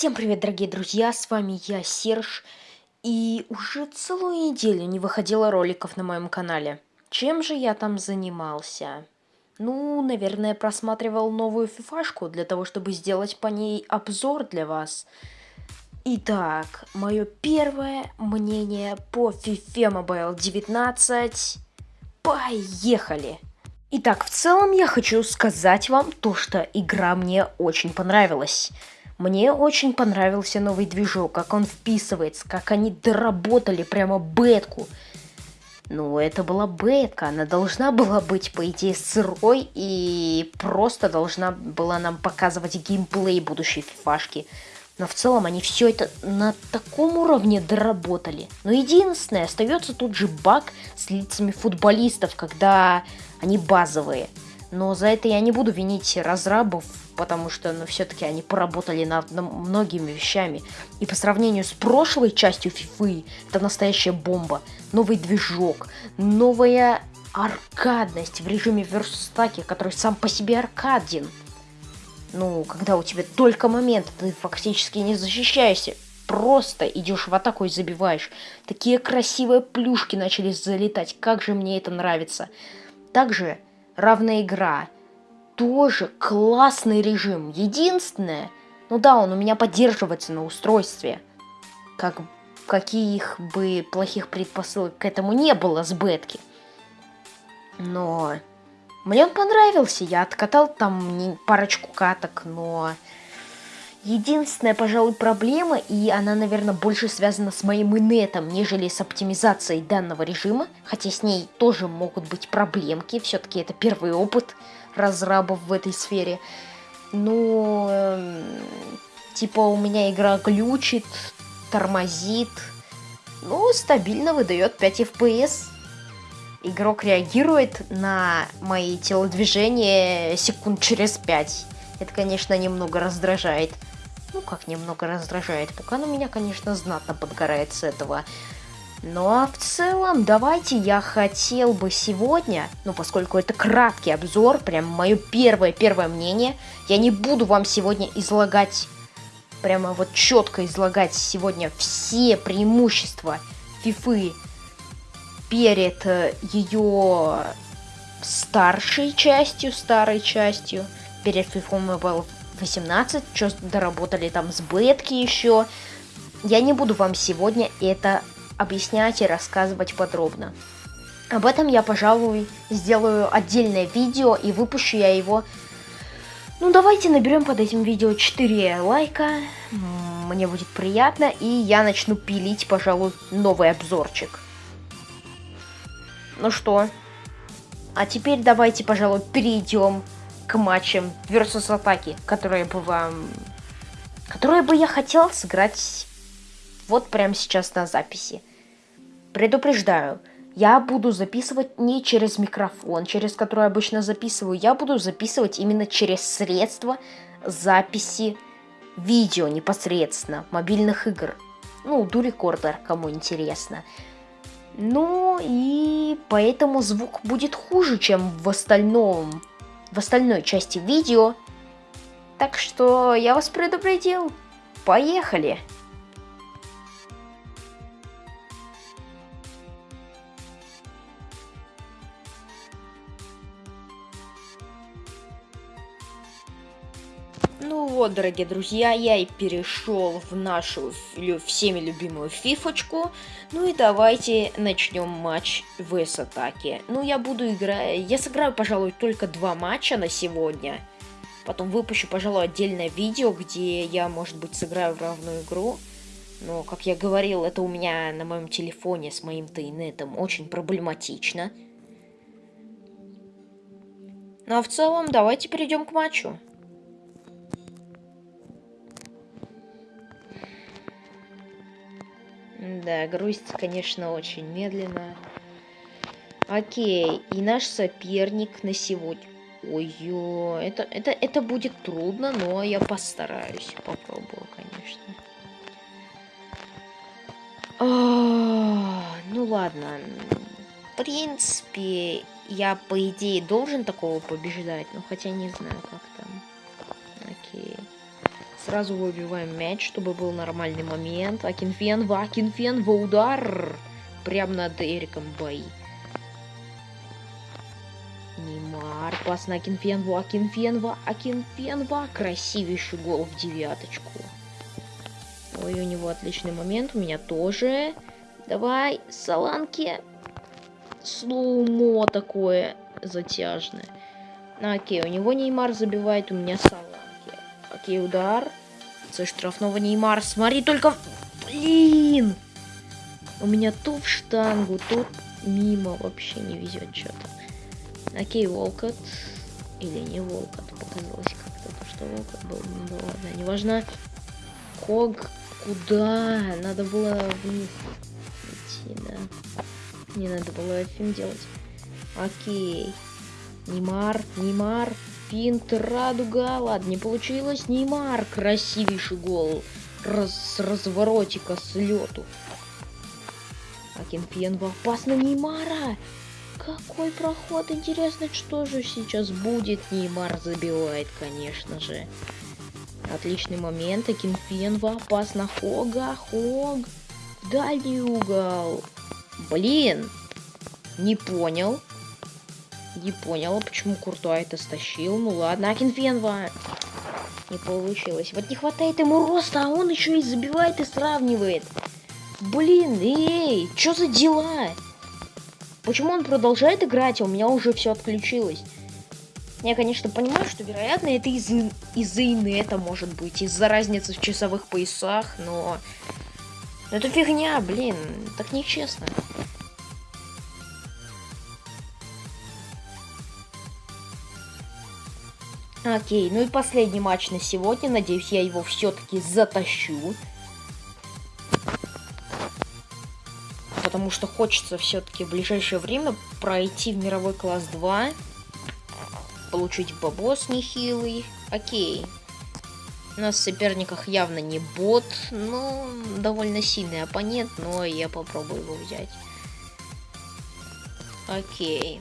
Всем привет, дорогие друзья, с вами я, Серж, и уже целую неделю не выходило роликов на моем канале. Чем же я там занимался? Ну, наверное, просматривал новую фифашку для того, чтобы сделать по ней обзор для вас. Итак, мое первое мнение по FIFA Mobile 19. Поехали! Итак, в целом я хочу сказать вам то, что игра мне очень понравилась. Мне очень понравился новый движок, как он вписывается, как они доработали прямо бетку. Ну, это была бетка, она должна была быть, по идее, сырой и просто должна была нам показывать геймплей будущей фифашки. Но в целом они все это на таком уровне доработали. Но единственное, остается тут же баг с лицами футболистов, когда они базовые. Но за это я не буду винить разрабов, потому что, ну, все-таки они поработали над многими вещами. И по сравнению с прошлой частью FIFA, это настоящая бомба. Новый движок, новая аркадность в режиме верстаки, который сам по себе аркаден. Ну, когда у тебя только момент, ты фактически не защищаешься, просто идешь в атаку и забиваешь. Такие красивые плюшки начали залетать, как же мне это нравится. Также равная игра – тоже классный режим. Единственное, ну да, он у меня поддерживается на устройстве. Как каких бы плохих предпосылок к этому не было с бетки. Но мне он понравился. Я откатал там парочку каток, но... Единственная, пожалуй, проблема, и она, наверное, больше связана с моим инетом, нежели с оптимизацией данного режима, хотя с ней тоже могут быть проблемки, все-таки это первый опыт разрабов в этой сфере. Ну, э, типа у меня игра глючит, тормозит, ну, стабильно выдает 5 FPS. Игрок реагирует на мои телодвижения секунд через 5. Это, конечно, немного раздражает. Ну, как немного раздражает. Пока на меня, конечно, знатно подгорает с этого. А в целом, давайте я хотел бы сегодня, ну поскольку это краткий обзор, прям мое первое-первое мнение, я не буду вам сегодня излагать, прямо вот четко излагать сегодня все преимущества FIFA перед э, ее старшей частью, старой частью, перед FIFA Mobile 18, что доработали там с бетки еще. Я не буду вам сегодня это объяснять и рассказывать подробно. Об этом я, пожалуй, сделаю отдельное видео и выпущу я его... Ну, давайте наберем под этим видео 4 лайка. Мне будет приятно. И я начну пилить, пожалуй, новый обзорчик. Ну что? А теперь давайте, пожалуй, перейдем к матчам versus атаки, которые бы вам... Которые бы я хотел сыграть вот прямо сейчас на записи. Предупреждаю, я буду записывать не через микрофон, через который обычно записываю, я буду записывать именно через средства записи видео непосредственно, мобильных игр. Ну, дурекордер, кому интересно. Ну и поэтому звук будет хуже, чем в остальном, в остальной части видео. Так что я вас предупредил. Поехали! Ну вот, дорогие друзья, я и перешел в нашу всеми любимую фифочку. Ну и давайте начнем матч в атаке. Ну, я буду играть... Я сыграю, пожалуй, только два матча на сегодня. Потом выпущу, пожалуй, отдельное видео, где я, может быть, сыграю в равную игру. Но, как я говорил, это у меня на моем телефоне с моим тайнетом очень проблематично. Ну а в целом, давайте перейдем к матчу. Да, грузится, конечно, очень медленно. Окей, и наш соперник на сегодня. Ой-ой, это, это, это будет трудно, но я постараюсь. Попробую, конечно. А, ну ладно. В принципе, я, по идее, должен такого побеждать. Ну, хотя не знаю, как. Сразу выбиваем мяч, чтобы был нормальный момент. Акинфенва, Акинфенва, удар! Прям над Эриком Байи. Неймар, пас на Акинфенву, Акинфенва, Акинфенва. Красивейший гол в девяточку. Ой, у него отличный момент, у меня тоже. Давай, Саланки. Слоумо такое затяжное. Окей, у него Неймар забивает, у меня Саланки. Окей, удар. Со штрафного Неймар. Смотри только... Блин! У меня то в штангу, то мимо вообще не везет что-то. Окей, Волкот. Или не Волкот. Показалось как-то, что Волкот был. Ну ладно, неважно. Хог. Куда? Надо было вниз идти, да. Не надо было фильм делать. Окей. Неймар, Неймар, финт, радуга. Ладно, не получилось. Неймар, красивейший гол. Раз, с разворотика, с лету. Акинфенва опасно Неймара. Какой проход, интересно, что же сейчас будет. Неймар забивает, конечно же. Отличный момент. Акинфенва опасно. Хога, Хог. Дальний угол. Блин. Не понял. Не поняла, почему Куртуа это стащил. Ну ладно, Акинфенва. Не получилось. Вот не хватает ему роста, а он еще и забивает и сравнивает. Блин, эй, что за дела? Почему он продолжает играть, а у меня уже все отключилось? Я, конечно, понимаю, что, вероятно, это из-за из инета может быть, из-за разницы в часовых поясах, но... но... Это фигня, блин, так нечестно. Окей, ну и последний матч на сегодня. Надеюсь, я его все-таки затащу. Потому что хочется все-таки в ближайшее время пройти в мировой класс 2. Получить бабос нехилый. Окей. У нас в соперниках явно не бот, но довольно сильный оппонент, но я попробую его взять. Окей.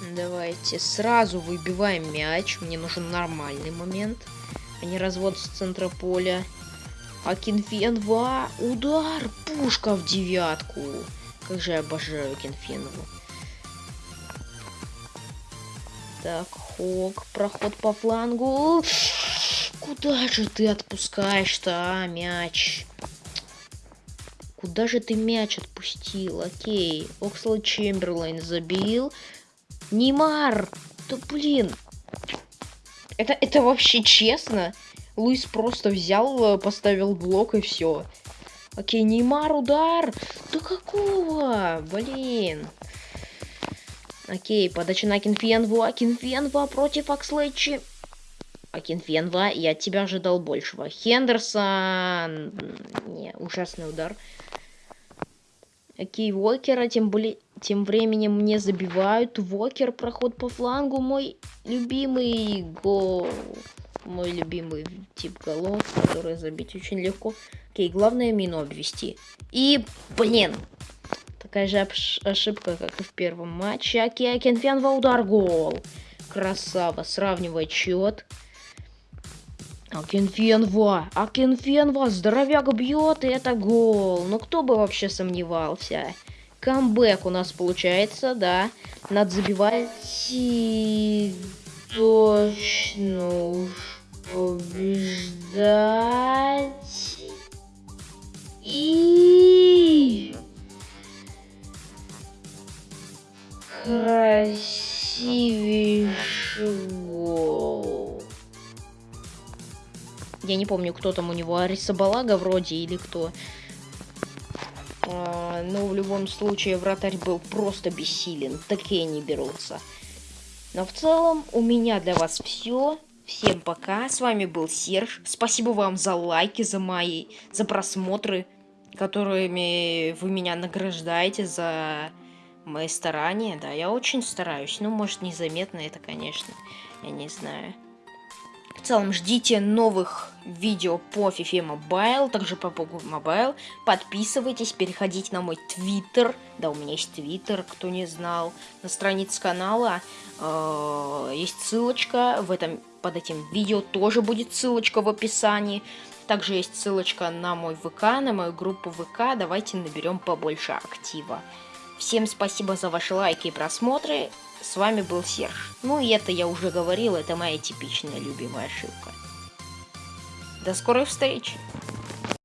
Давайте сразу выбиваем мяч. Мне нужен нормальный момент, а не развод с центра поля. Акинфенва. Удар. Пушка в девятку. Как же я обожаю Акинфенову. Так, Хок. Проход по флангу. Куда же ты отпускаешь-то, а, мяч? Куда же ты мяч отпустил? Окей. Оксло Чемберлайн забил. Неймар! Да блин! Это, это вообще честно? Луис просто взял, э, поставил блок и все. Окей, Неймар, удар! Да какого? Блин. Окей, подача на Акинфенву. Акинфенва против Акслэчи. Акинфенва, я от тебя ожидал большего. Хендерсон. Не, ужасный удар. Окей, Уокера, тем более... Тем временем мне забивают. Вокер, проход по флангу. Мой любимый гол. Мой любимый тип голов, который забить очень легко. Окей, главное мину обвести. И, блин, такая же ошибка, как и в первом матче. Окей, Акинфенва, удар, гол. Красава, сравнивает счет. Акинфенва, Акинфенва, здоровяк бьет, и это гол. Ну кто бы вообще сомневался. Камбэк у нас получается, да. Надо забивать. И точно уж побеждать. И красивейший гол. Я не помню, кто там у него, Ариса Балага вроде или кто. А, но в любом случае вратарь был просто бессилен. Такие не берутся. Но в целом у меня для вас все. Всем пока. С вами был Серж. Спасибо вам за лайки, за мои, за просмотры, которыми вы меня награждаете за мои старания. Да, я очень стараюсь. Ну, может, незаметно это, конечно. Я не знаю. В целом, ждите новых видео по FIFA Mobile, также по PUBG Mobile. Подписывайтесь, переходите на мой твиттер. Да, у меня есть твиттер, кто не знал. На странице канала э, есть ссылочка. В этом, под этим видео тоже будет ссылочка в описании. Также есть ссылочка на мой ВК, на мою группу ВК. Давайте наберем побольше актива. Всем спасибо за ваши лайки и просмотры. С вами был Серж. Ну и это я уже говорил, это моя типичная любимая ошибка. До скорой встречи!